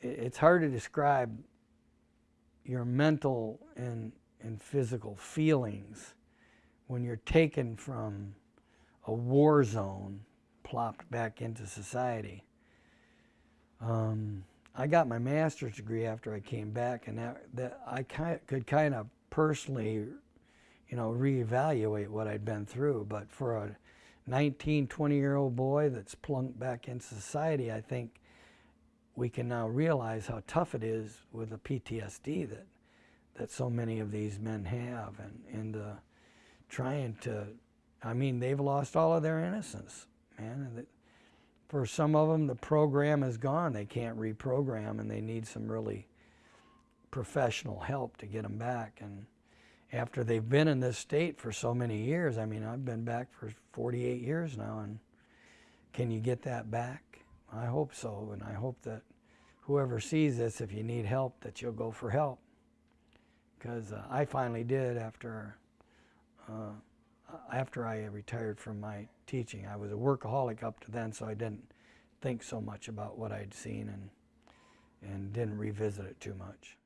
it's hard to describe your mental and, and physical feelings when you're taken from a war zone, plopped back into society. Um, I got my master's degree after I came back, and that, that I could kind of personally, you know, reevaluate what I'd been through. But for a 19, 20 year old boy that's plunked back into society, I think we can now realize how tough it is with the PTSD that that so many of these men have, and and uh, trying to, I mean, they've lost all of their innocence, man. And for some of them, the program is gone; they can't reprogram, and they need some really professional help to get them back. And after they've been in this state for so many years, I mean, I've been back for 48 years now, and can you get that back? I hope so, and I hope that whoever sees this, if you need help, that you'll go for help. Because uh, I finally did after uh, after I retired from my teaching. I was a workaholic up to then, so I didn't think so much about what I'd seen and and didn't revisit it too much.